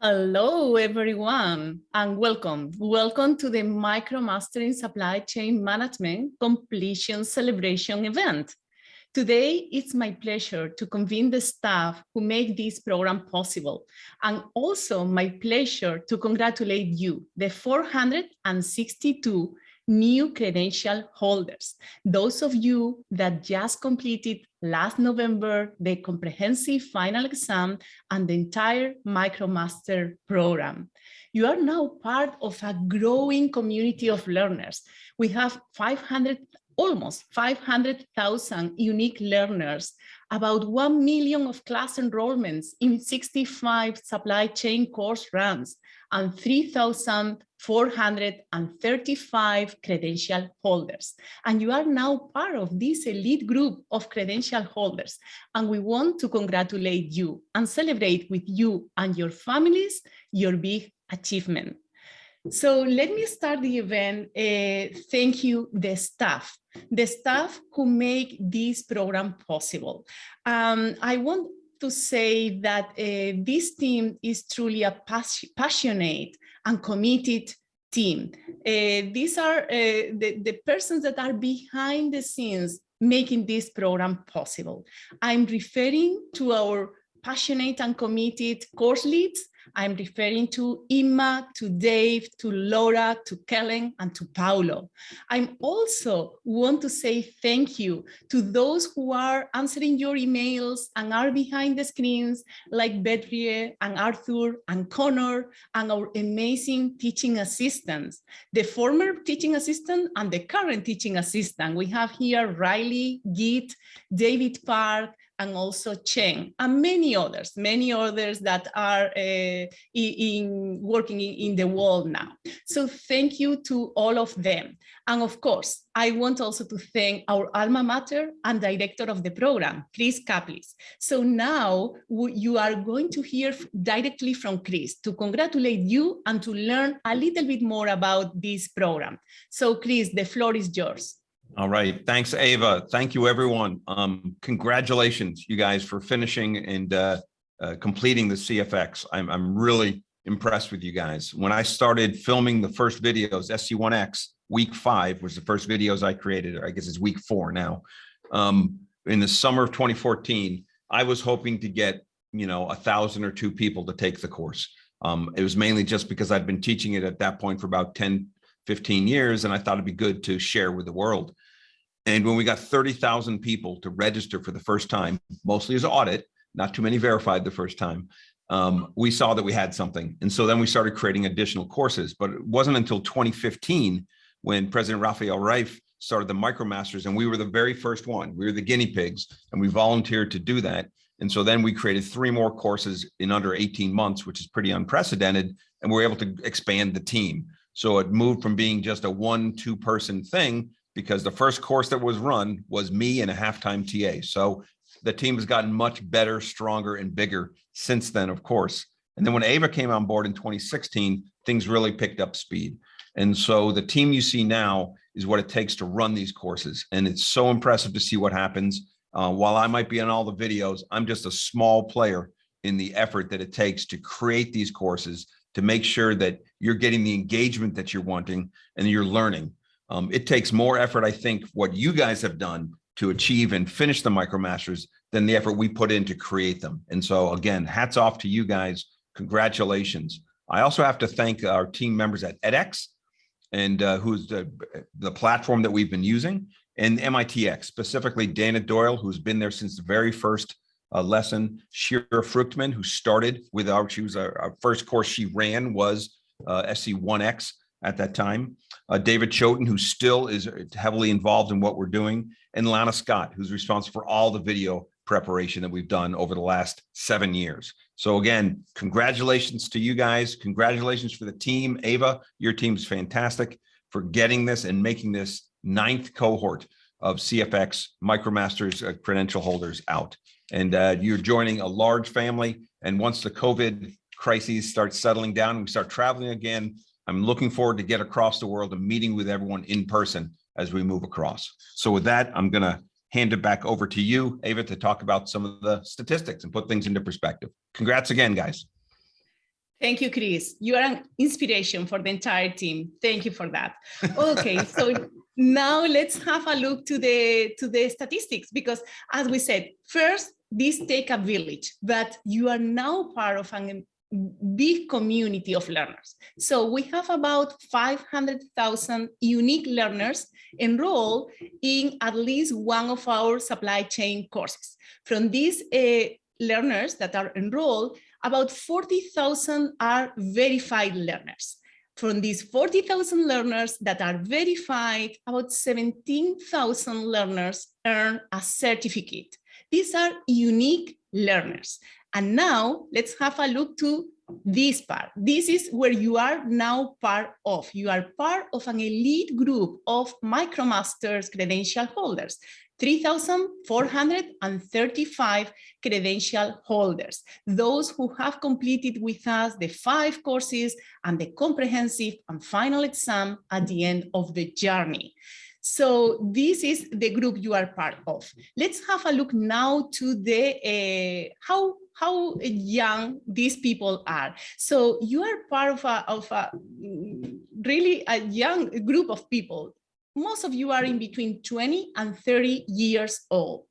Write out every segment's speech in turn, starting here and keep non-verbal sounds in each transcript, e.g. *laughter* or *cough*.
Hello, everyone, and welcome. Welcome to the MicroMaster in Supply Chain Management Completion Celebration event. Today, it's my pleasure to convene the staff who make this program possible, and also my pleasure to congratulate you, the 462 new credential holders, those of you that just completed last November the comprehensive final exam and the entire MicroMaster program. You are now part of a growing community of learners. We have 500 almost 500,000 unique learners, about 1 million of class enrollments in 65 supply chain course runs, and 3,435 credential holders. And you are now part of this elite group of credential holders. And we want to congratulate you and celebrate with you and your families your big achievement. So let me start the event. Uh, thank you, the staff, the staff who make this program possible. Um, I want to say that uh, this team is truly a pas passionate and committed team. Uh, these are the, the persons that are behind the scenes making this program possible. I'm referring to our passionate and committed course leads I'm referring to Emma, to Dave, to Laura, to Kellen, and to Paulo. I'm also want to say thank you to those who are answering your emails and are behind the screens, like Badri and Arthur and Connor, and our amazing teaching assistants, the former teaching assistant and the current teaching assistant. We have here Riley, Git, David Park, and also Chen, and many others, many others that are uh, in, working in, in, the world now. So thank you to all of them. And of course, I want also to thank our alma mater and director of the program, Chris Caplice. So now you are going to hear directly from Chris to congratulate you and to learn a little bit more about this program. So Chris, the floor is yours. All right. Thanks, Ava. Thank you, everyone. Um, congratulations, you guys, for finishing and uh, uh, completing the CFX. I'm, I'm really impressed with you guys. When I started filming the first videos, SC1X, week five was the first videos I created, or I guess it's week four now. Um, in the summer of 2014, I was hoping to get, you know, a thousand or two people to take the course. Um, it was mainly just because I'd been teaching it at that point for about 10, 15 years, and I thought it'd be good to share with the world. And when we got 30,000 people to register for the first time, mostly as audit, not too many verified the first time, um, we saw that we had something. And so then we started creating additional courses, but it wasn't until 2015 when President Rafael Reif started the MicroMasters and we were the very first one. We were the guinea pigs and we volunteered to do that. And so then we created three more courses in under 18 months, which is pretty unprecedented. And we we're able to expand the team. So it moved from being just a one, two person thing because the first course that was run was me and a halftime TA. So the team has gotten much better, stronger, and bigger since then, of course. And then when Ava came on board in 2016, things really picked up speed. And so the team you see now is what it takes to run these courses. And it's so impressive to see what happens. Uh, while I might be on all the videos, I'm just a small player in the effort that it takes to create these courses to make sure that you're getting the engagement that you're wanting and you're learning. Um, it takes more effort, I think, what you guys have done to achieve and finish the MicroMasters than the effort we put in to create them. And so again, hats off to you guys. Congratulations. I also have to thank our team members at edX and uh, who's the, the platform that we've been using and MITx, specifically Dana Doyle, who's been there since the very first uh, lesson, Shira Fruchtman, who started with our, she was our, our first course she ran was uh, SC1X at that time. Uh, David Choten, who still is heavily involved in what we're doing, and Lana Scott, who's responsible for all the video preparation that we've done over the last seven years. So again, congratulations to you guys. Congratulations for the team. Ava, your team is fantastic for getting this and making this ninth cohort of CFX MicroMasters uh, credential holders out. And uh, you're joining a large family. And once the COVID crises start settling down and we start traveling again, I'm looking forward to get across the world and meeting with everyone in person as we move across. So with that, I'm going to hand it back over to you, Ava, to talk about some of the statistics and put things into perspective. Congrats again, guys. Thank you, Chris. You are an inspiration for the entire team. Thank you for that. Okay, *laughs* so now let's have a look to the to the statistics because as we said, first, this take a village, but you are now part of an big community of learners. So we have about 500,000 unique learners enrolled in at least one of our supply chain courses. From these uh, learners that are enrolled, about 40,000 are verified learners. From these 40,000 learners that are verified, about 17,000 learners earn a certificate. These are unique learners. And now let's have a look to this part. This is where you are now part of. You are part of an elite group of MicroMasters credential holders. 3,435 credential holders, those who have completed with us the five courses and the comprehensive and final exam at the end of the journey. So this is the group you are part of. Let's have a look now to the uh, how how young these people are. So you are part of a, of a really a young group of people most of you are in between 20 and 30 years old.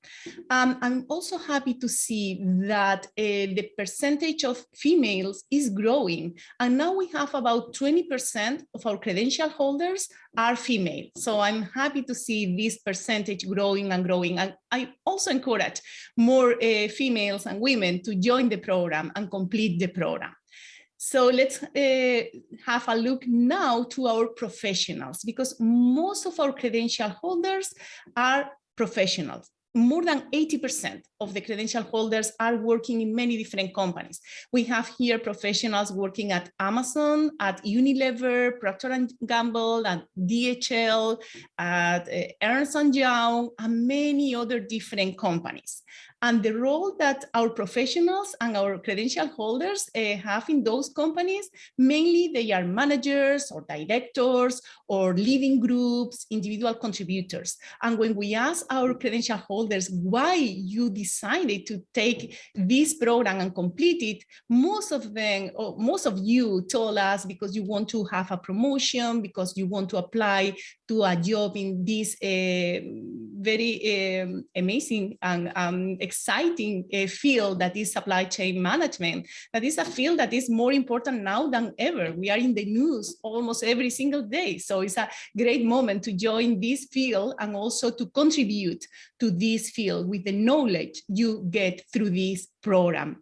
Um, I'm also happy to see that uh, the percentage of females is growing. And now we have about 20% of our credential holders are female. So I'm happy to see this percentage growing and growing. And I also encourage more uh, females and women to join the program and complete the program. So let's uh, have a look now to our professionals because most of our credential holders are professionals more than 80% of the credential holders are working in many different companies. We have here professionals working at Amazon, at Unilever, Procter & Gamble, at DHL, at uh, Ernst & Young, and many other different companies. And the role that our professionals and our credential holders uh, have in those companies, mainly they are managers or directors or leading groups, individual contributors. And when we ask our credential holders why you decided to take this program and complete it, most of them, or most of you told us because you want to have a promotion, because you want to apply to a job in this uh, very um, amazing and um, exciting uh, field that is supply chain management. That is a field that is more important now than ever. We are in the news almost every single day. So it's a great moment to join this field and also to contribute to this field with the knowledge you get through this program.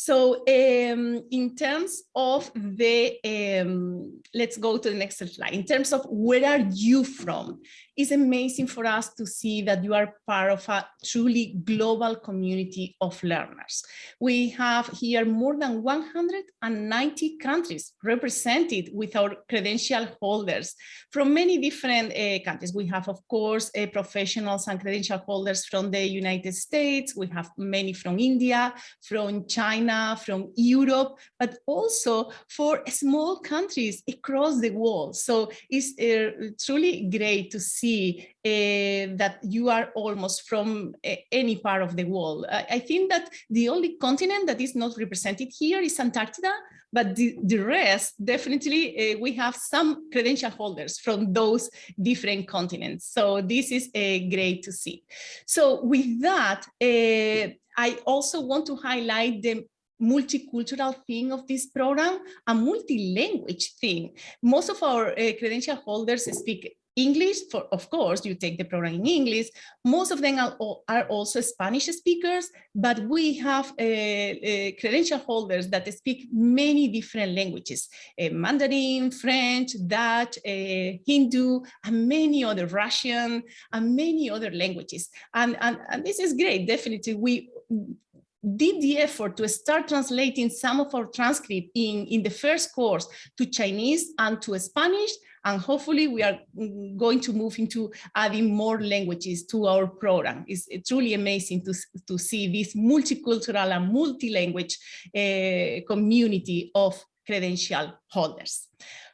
So um, in terms of the, um, let's go to the next slide. In terms of where are you from? It's amazing for us to see that you are part of a truly global community of learners. We have here more than 190 countries represented with our credential holders from many different uh, countries. We have, of course, uh, professionals and credential holders from the United States. We have many from India, from China, from Europe, but also for small countries across the world. So it's uh, truly great to see see uh, that you are almost from uh, any part of the world. I, I, think that the only continent that is not represented here is Antarctica, but the, the rest, definitely, uh, we have some credential holders from those different continents. So this is great to see. So with that, I also want to highlight the multicultural thing of this program, a multi-language thing. Most of our uh, credential holders speak English, for of course, you take the program in English. Most of them are, are also Spanish speakers, but we have uh, uh, credential holders that speak many different languages, uh, Mandarin, French, Dutch, uh, Hindu, and many other Russian, and many other languages. And, and, and this is great, definitely. We did the effort to start translating some of our transcript in, in the first course to Chinese and to Spanish, and hopefully we are going to move into adding more languages to our program. It's, truly amazing to, to see this multicultural and multi-language uh, community of credential holders.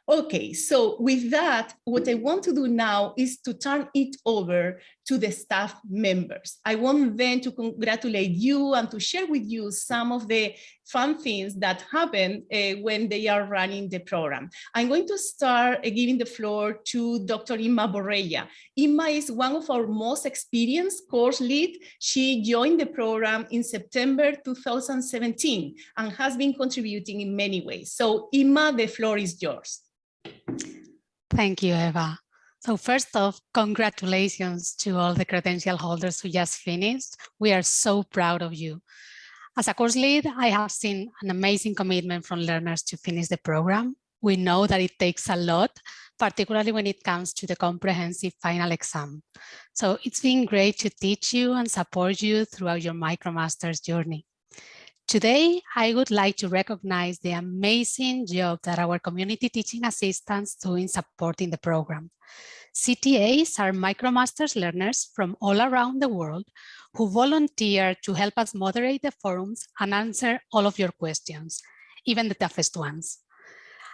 Okay, so with that, what I want to do now is to turn it over to the staff members. I want them to congratulate you and to share with you some of the fun things that happen uh, when they are running the program. I'm going to start uh, giving the floor to Dr. Inma Borrella. Inma is one of our most experienced course lead. She joined the program in September 2017 and has been contributing in many ways. So Inma, the floor is yours. Thank you, Eva. So first off, congratulations to all the credential holders who just finished. We are so proud of you. As a course lead, I have seen an amazing commitment from learners to finish the program. We know that it takes a lot, particularly when it comes to the comprehensive final exam. So it's been great to teach you and support you throughout your MicroMasters journey. Today, I would like to recognize the amazing job that our community teaching assistants do in supporting the program. CTAs are MicroMasters learners from all around the world who volunteer to help us moderate the forums and answer all of your questions, even the toughest ones.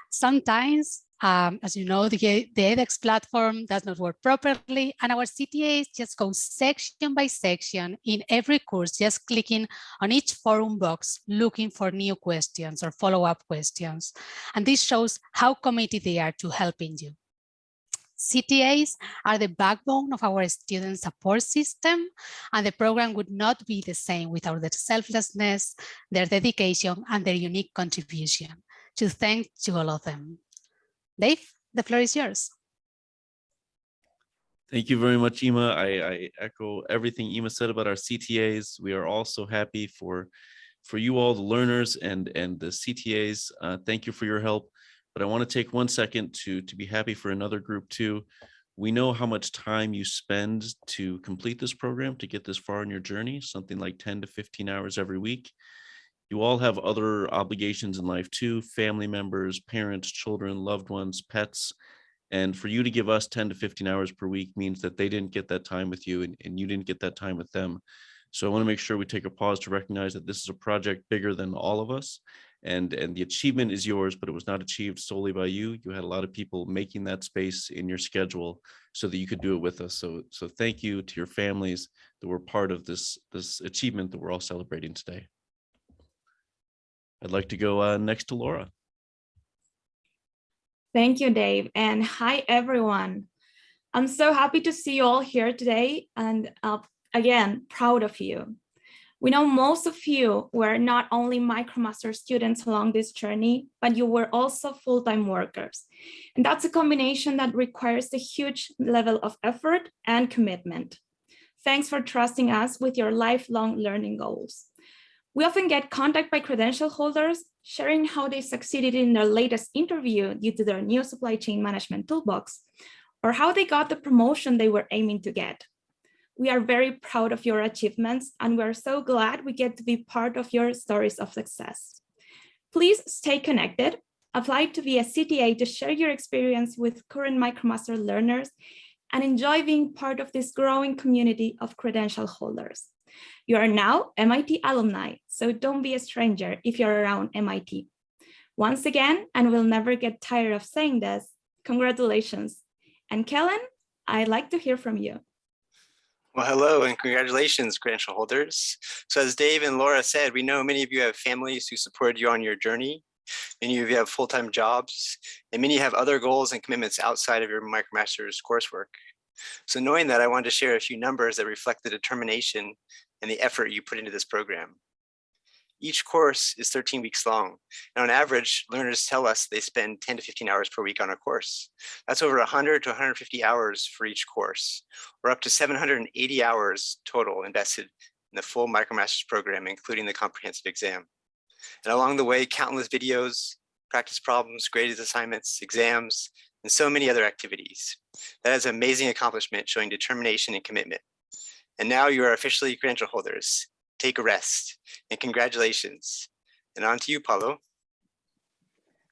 Sometimes um, as you know, the, the edX platform does not work properly and our CTAs just go section by section in every course, just clicking on each forum box, looking for new questions or follow-up questions. And this shows how committed they are to helping you. CTAs are the backbone of our student support system, and the program would not be the same without their selflessness, their dedication, and their unique contribution. To thank to all of them. Dave, the floor is yours. Thank you very much, Inma. I, I, echo everything Inma said about our CTAs. We are also happy for for you all, the learners and and the CTAs. Uh, thank you for your help. But I want to take one second to to be happy for another group too. We know how much time you spend to complete this program, to get this far in your journey, something like 10 to 15 hours every week you all have other obligations in life too, family members, parents, children, loved ones, pets. And for you to give us 10 to 15 hours per week means that they didn't get that time with you and, and you didn't get that time with them. So I want to make sure we take a pause to recognize that this is a project bigger than all of us. And, and the achievement is yours, but it was not achieved solely by you. You had a lot of people making that space in your schedule so that you could do it with us. So, so thank you to your families that were part of this, this achievement that we're all celebrating today. I'd like to go uh, next to Laura. Thank you, Dave. And hi, everyone. I'm so happy to see you all here today. And uh, again, proud of you. We know most of you were not only MicroMaster students along this journey, but you were also full-time workers. And that's a combination that requires a huge level of effort and commitment. Thanks for trusting us with your lifelong learning goals. We often get contact by credential holders sharing how they succeeded in their latest interview due to their new supply chain management toolbox, or how they got the promotion they were aiming to get. We are very proud of your achievements, and we're so glad we get to be part of your stories of success. Please stay connected, apply to be a CTA to share your experience with current MicroMaster learners, and enjoy being part of this growing community of credential holders. You are now MIT alumni, so don't be a stranger if you're around MIT. Once again, and we'll never get tired of saying this, congratulations. And Kellen, I'd like to hear from you. Well, hello and congratulations, credential holders. So as Dave and Laura said, we know many of you have families who supported you on your journey. Many of you have full-time jobs, and many have other goals and commitments outside of your MicroMasters coursework. So knowing that, I wanted to share a few numbers that reflect the determination and the effort you put into this program. Each course is 13 weeks long. And on average, learners tell us they spend 10 to 15 hours per week on a course. That's over 100 to 150 hours for each course, or up to 780 hours total invested in the full MicroMasters program, including the comprehensive exam. And along the way, countless videos, practice problems, graded assignments, exams, and so many other activities. That is an amazing accomplishment showing determination and commitment. And now you are officially credential holders. Take a rest and congratulations. And on to you, Paulo.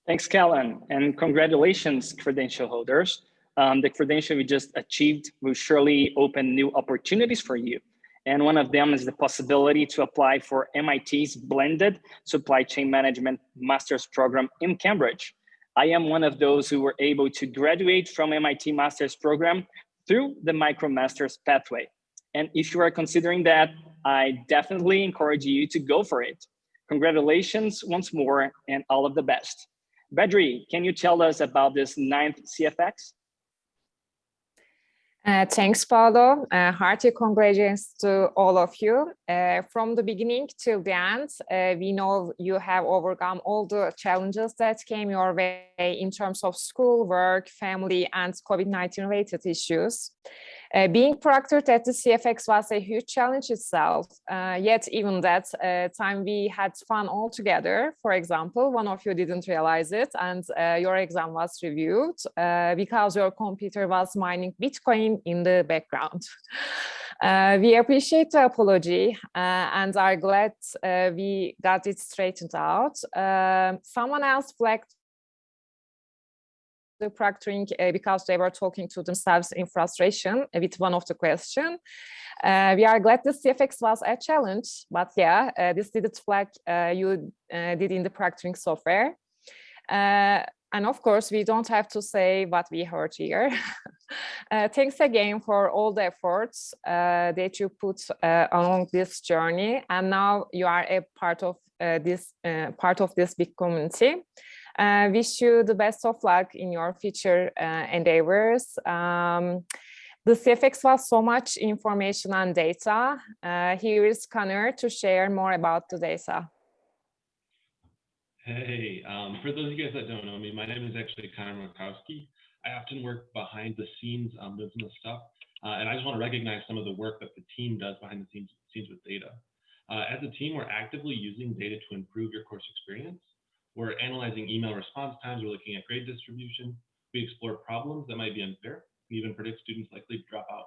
Thanks, Kellen, and congratulations, credential holders. Um, the credential we just achieved will surely open new opportunities for you. And one of them is the possibility to apply for MIT's blended supply chain management master's program in Cambridge. I am one of those who were able to graduate from MIT Master's Program through the MicroMasters pathway. And if you are considering that, I definitely encourage you to go for it. Congratulations once more and all of the best. Badri, can you tell us about this ninth CFX? Uh, thanks, Paolo. Uh, hearty congratulations to all of you. Uh, from the beginning till the end, uh, we know you have overcome all the challenges that came your way in terms of school, work, family, and COVID-19 related issues. Uh, being proctored at the CFX was a huge challenge itself, uh, yet even that uh, time we had fun all together. For example, one of you didn't realize it and uh, your exam was reviewed uh, because your computer was mining Bitcoin in the background. *laughs* Uh, we appreciate the apology and are glad we got it straightened out. Um, someone else flagged the proctoring uh, because they were talking to themselves in frustration with one of the question. Uh, we are glad the CFX was a challenge, but yeah, uh, this didn't flag uh, you uh, did in the proctoring software. Uh, and of course, we don't have to say what we heard here. *laughs* thanks again for all the efforts that you put along this journey. And now you are a part of this part of this big community. Uh, wish you the best of luck in your future uh, endeavors. Um, the CFX was so much information and data. Uh, here is Connor to share more about the data. Hey, um, for those of you guys that don't know me, my name is actually Connor Makowski. I often work behind the scenes on business stuff, uh, and I just want to recognize some of the work that the team does behind the scenes, scenes with data. Uh, as a team, we're actively using data to improve your course experience. We're analyzing email response times. We're looking at grade distribution. We explore problems that might be unfair and even predict students likely to drop out.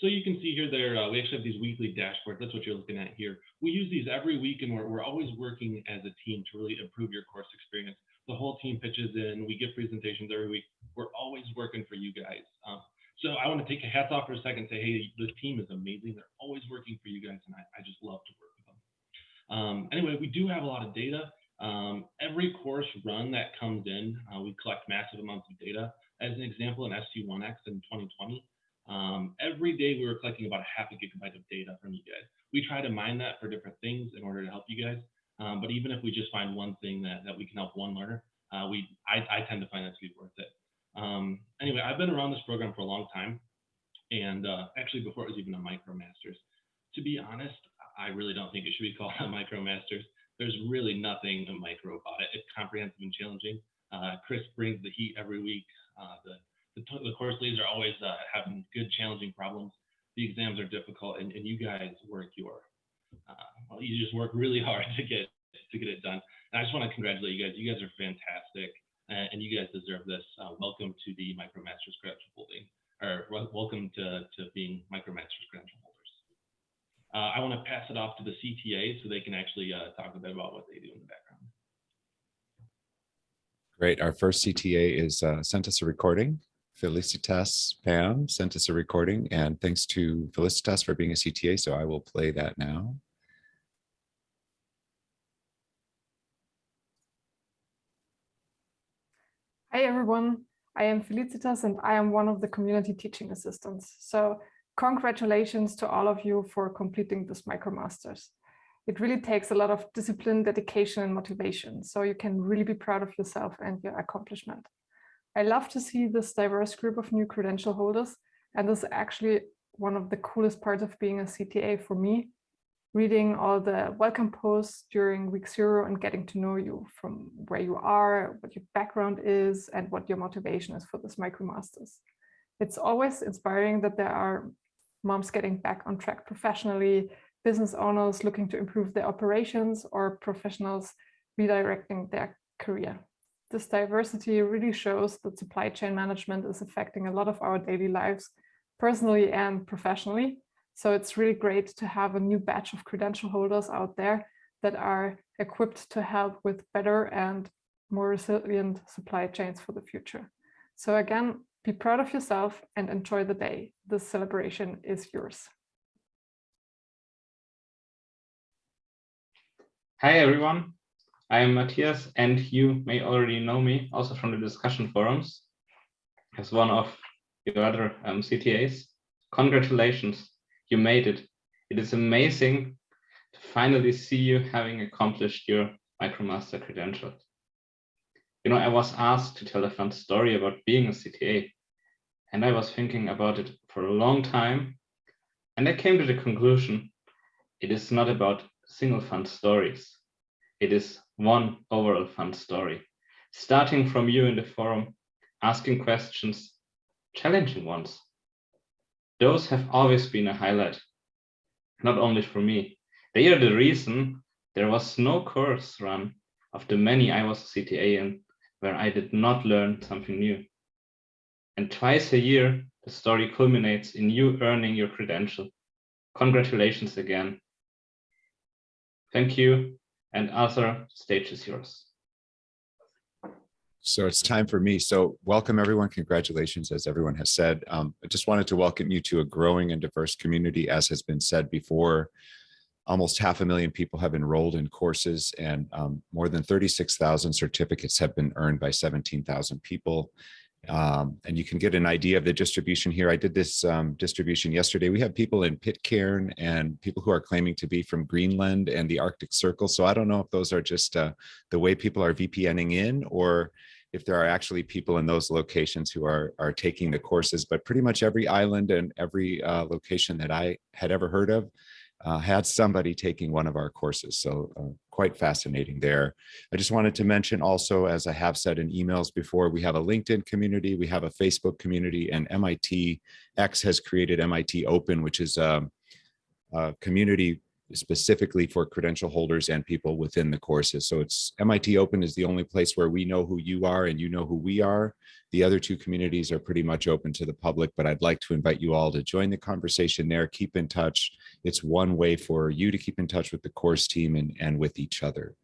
So you can see here there, uh, we actually have these weekly dashboards. That's what you're looking at here. We use these every week and we're, we're always working as a team to really improve your course experience. The whole team pitches in, we give presentations every week. We're always working for you guys. Um, so I want to take a hats off for a second and say, hey, the team is amazing. They're always working for you guys and I, I just love to work with them. Um, anyway, we do have a lot of data. Um, every course run that comes in, uh, we collect massive amounts of data. As an example, in SC1X in 2020, um, every day we were collecting about a half a gigabyte of data from you guys. We try to mine that for different things in order to help you guys. Um, but even if we just find one thing that, that we can help one learner, uh, we I, I, tend to find that to be worth it. Um, anyway, I've been around this program for a long time, and uh, actually before it was even a MicroMasters. To be honest, I really don't think it should be called *laughs* a MicroMasters there's really nothing micro about it. It's comprehensive and challenging. Uh, Chris brings the heat every week. Uh, the, the, the, course leads are always uh, having good, challenging problems. The exams are difficult, and, and you guys work your, uh, well, you just work really hard *laughs* to get to get it done. And I just want to congratulate you guys. You guys are fantastic, and you guys deserve this. Uh, welcome to the MicroMasters credential holding, or welcome to, to being MicroMasters credential. Uh, I want to pass it off to the CTA so they can actually uh, talk a bit about what they do in the background. Great. Our first CTA is uh, sent us a recording. Felicitas Pam sent us a recording and thanks to Felicitas for being a CTA. So I will play that now. Hi everyone, I am Felicitas and I am one of the community teaching assistants. So congratulations to all of you for completing this MicroMasters. It really takes a lot of discipline, dedication, and motivation, so you can really be proud of yourself and your accomplishment. I love to see this diverse group of new credential holders, and this is actually one of the coolest parts of being a CTA for me, reading all the welcome posts during week zero and getting to know you from where you are, what your background is, and what your motivation is for this MicroMasters. It's always inspiring that there are moms getting back on track professionally, business owners looking to improve their operations, or professionals redirecting their career. This diversity really shows that supply chain management is affecting a lot of our daily lives, personally and professionally. So it's really great to have a new batch of credential holders out there that are equipped to help with better and more resilient supply chains for the future. So again, be proud of yourself and enjoy the day. This celebration is yours. Hi, everyone. I am Matthias, and you may already know me also from the discussion forums as one of your other um, CTAs. Congratulations, you made it. It is amazing to finally see you having accomplished your MicroMaster credentials. You know, I was asked to tell a fun story about being a CTA, and I was thinking about it for a long time, and I came to the conclusion it is not about single fun stories. It is one overall fun story, starting from you in the forum, asking questions, challenging ones. Those have always been a highlight, not only for me. They are the reason there was no course run of the many I was a CTA in where I did not learn something new. And twice a year, the story culminates in you earning your credential. Congratulations again. Thank you. And Arthur, stage is yours. So it's time for me. So welcome everyone. Congratulations, as everyone has said. Um, I just wanted to welcome you to a growing and diverse community, as has been said before. Almost half a million people have enrolled in courses and um, more than 36,000 certificates have been earned by 17,000 people. Um, and you can get an idea of the distribution here. I did this um, distribution yesterday. We have people in Pitcairn and people who are claiming to be from Greenland and the Arctic Circle. So I don't know if those are just uh, the way people are VPNing in or if there are actually people in those locations who are, are taking the courses, but pretty much every island and every uh, location that I had ever heard of uh, had somebody taking one of our courses. So uh, quite fascinating there. I just wanted to mention also, as I have said in emails before, we have a LinkedIn community, we have a Facebook community, and MIT X has created MIT Open, which is a, a community specifically for credential holders and people within the courses. So it's MIT Open is the only place where we know who you are and you know who we are. The other two communities are pretty much open to the public, but I'd like to invite you all to join the conversation there, keep in touch. It's one way for you to keep in touch with the course team and, and with each other.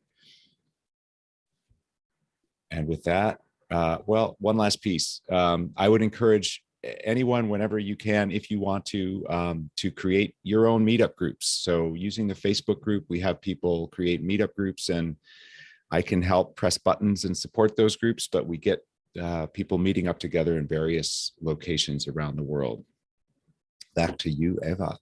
And with that, uh, well, one last piece. Um, I would encourage anyone whenever you can if you want to um, to create your own meetup groups so using the facebook group we have people create meetup groups and i can help press buttons and support those groups but we get uh, people meeting up together in various locations around the world. Back to you eva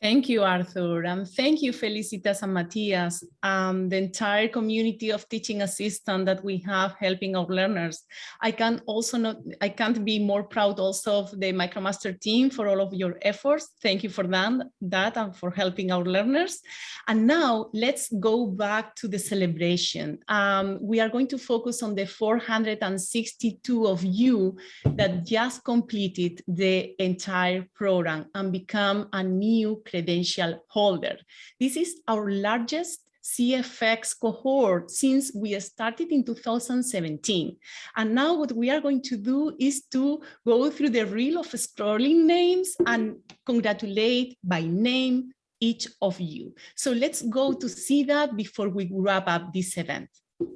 Thank you, Arthur, and thank you, Felicitas and Matthias, um, the entire community of teaching assistant that we have helping our learners. I can also not, I can't be more proud also of the MicroMaster team for all of your efforts. Thank you for that, that and for helping our learners. And now let's go back to the celebration. Um, we are going to focus on the 462 of you that just completed the entire program and become a new credential holder. This is our largest CFX cohort since we started in 2017. And now what we are going to do is to go through the reel of scrolling names and congratulate by name each of you. So let's go to see that before we wrap up this event.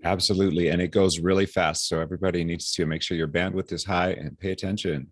Absolutely. And it goes really fast. So everybody needs to make sure your bandwidth is high and pay attention.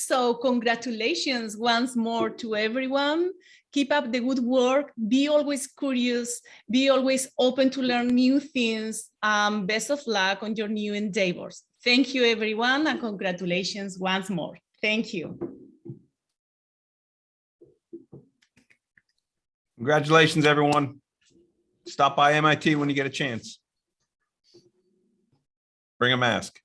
So congratulations once more to everyone. Keep up the good work. Be always curious. Be always open to learn new things. Um, best of luck on your new endeavors. Thank you, everyone, and congratulations once more. Thank you. Congratulations, everyone. Stop by MIT when you get a chance. Bring a mask.